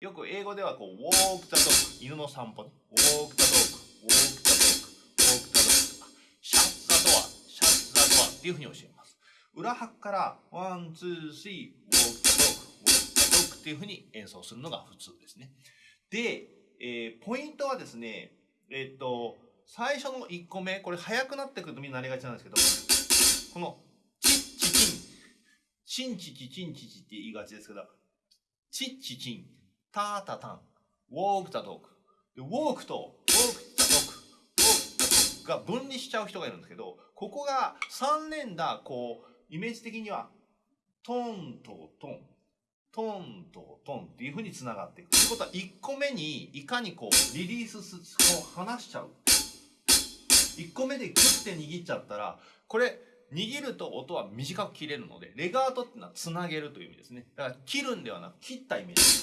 よく英語ではこう、walk the dog、犬の散歩ね。walk the dog, walk the dog, walk the dog. shut the door, shut the door っていうふうに教えます。裏拍から、one, two, three, walk the dog, walk the dog っていうふうに演奏するのが普通ですね。で、えーポイントはですね、えっと、最初の1個目、これ速くなってくるとみんななりがちなんですけど、この、チッチチン、チンチチチンチチって言いがちですけど、チッチチン、タータタン、ウォークタドッグ。ウォークと、ウォークタドッグ、ウォークタドッグが分離しちゃう人がいるんですけど、ここが3連打、こう、イメージ的には、トンとトン、トンとトンっていう風に繋がっていく。ということは、1個目にいかにこう、リリースす、こう、離しちゃう。1個目でグッて握っちゃったら、これ、握ると音は短く切れるので、レガートっていうのは繋げるという意味ですね。だから切るんではなく切ったイメージ。